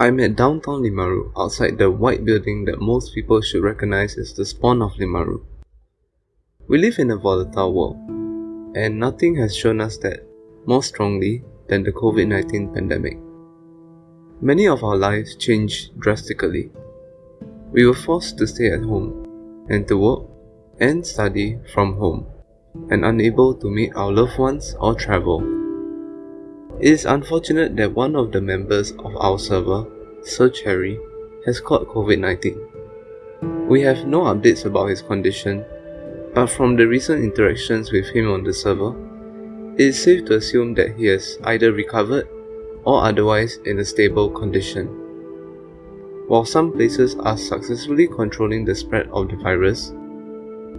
I'm at downtown Limaru, outside the white building that most people should recognize as the spawn of Limaru. We live in a volatile world, and nothing has shown us that more strongly than the COVID 19 pandemic. Many of our lives changed drastically. We were forced to stay at home and to work and study from home, and unable to meet our loved ones or travel. It is unfortunate that one of the members of our server, Sir Cherry, has caught COVID-19. We have no updates about his condition, but from the recent interactions with him on the server, it is safe to assume that he has either recovered or otherwise in a stable condition. While some places are successfully controlling the spread of the virus,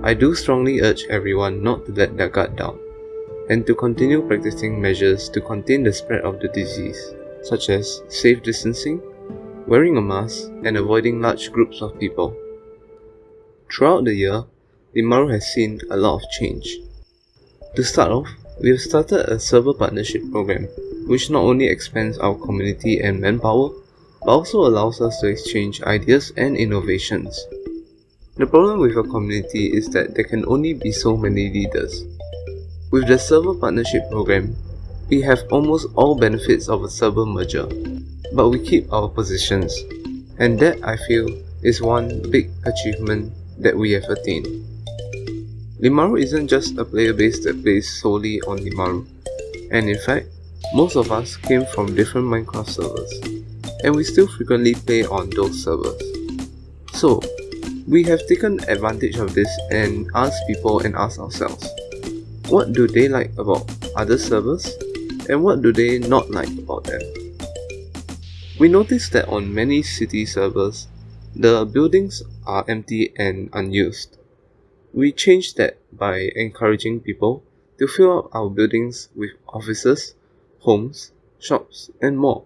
I do strongly urge everyone not to let their guard down and to continue practicing measures to contain the spread of the disease, such as safe distancing, wearing a mask, and avoiding large groups of people. Throughout the year, Limaru has seen a lot of change. To start off, we have started a server partnership program, which not only expands our community and manpower, but also allows us to exchange ideas and innovations. The problem with a community is that there can only be so many leaders, with the server partnership program, we have almost all benefits of a server merger, but we keep our positions, and that I feel is one big achievement that we have attained. Limaru isn't just a player base that plays solely on Limaru, and in fact, most of us came from different Minecraft servers, and we still frequently play on those servers. So, we have taken advantage of this and asked people and asked ourselves, what do they like about other servers and what do they not like about them. We noticed that on many city servers, the buildings are empty and unused. We changed that by encouraging people to fill up our buildings with offices, homes, shops, and more.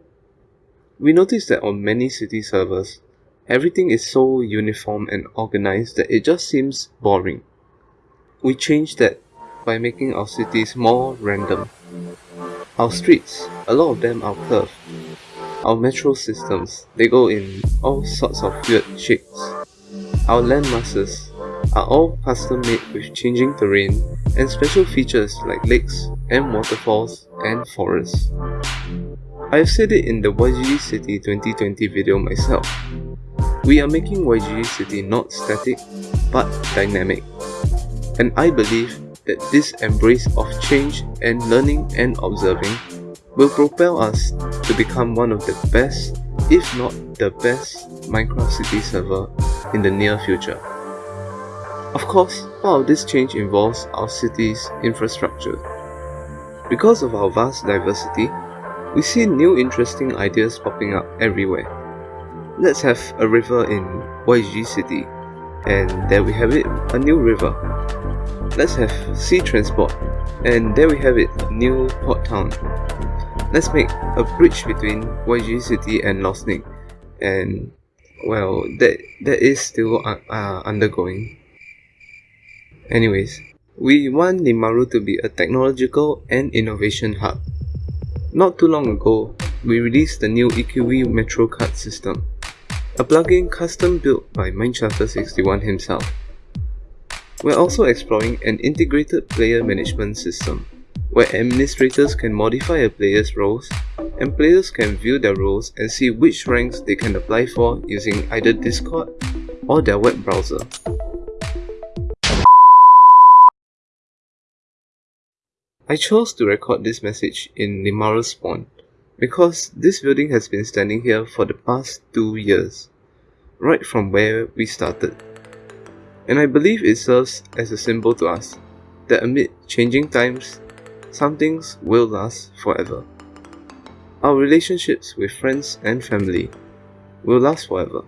We noticed that on many city servers, everything is so uniform and organized that it just seems boring. We changed that by making our cities more random. Our streets, a lot of them are curved. Our metro systems, they go in all sorts of weird shapes. Our landmasses are all custom made with changing terrain and special features like lakes and waterfalls and forests. I have said it in the YGG City 2020 video myself. We are making YGG City not static, but dynamic. And I believe that this embrace of change and learning and observing will propel us to become one of the best, if not the best, Minecraft City server in the near future. Of course, part of this change involves our city's infrastructure. Because of our vast diversity, we see new interesting ideas popping up everywhere. Let's have a river in YG City, and there we have it, a new river Let's have sea transport. And there we have it, new port town. Let's make a bridge between YG City and Losnik. And well, that that is still uh, uh, undergoing. Anyways, we want Limaru to be a technological and innovation hub. Not too long ago, we released the new EQV Metro card system, a plugin custom built by Minecharter61 himself. We're also exploring an integrated player management system, where administrators can modify a player's roles, and players can view their roles and see which ranks they can apply for using either Discord or their web browser. I chose to record this message in Limaru Spawn because this building has been standing here for the past two years, right from where we started and I believe it serves as a symbol to us that amid changing times, some things will last forever. Our relationships with friends and family will last forever.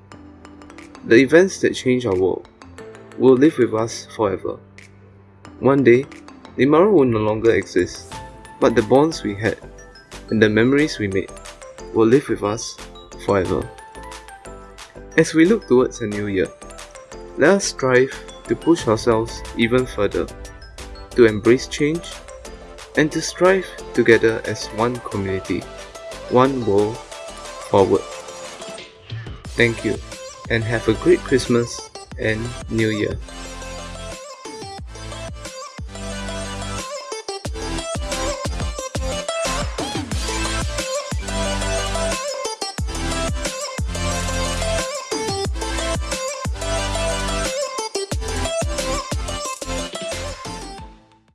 The events that change our world will live with us forever. One day, Limaru will no longer exist, but the bonds we had and the memories we made will live with us forever. As we look towards a new year, let us strive to push ourselves even further, to embrace change, and to strive together as one community, one world forward. Thank you, and have a great Christmas and New Year.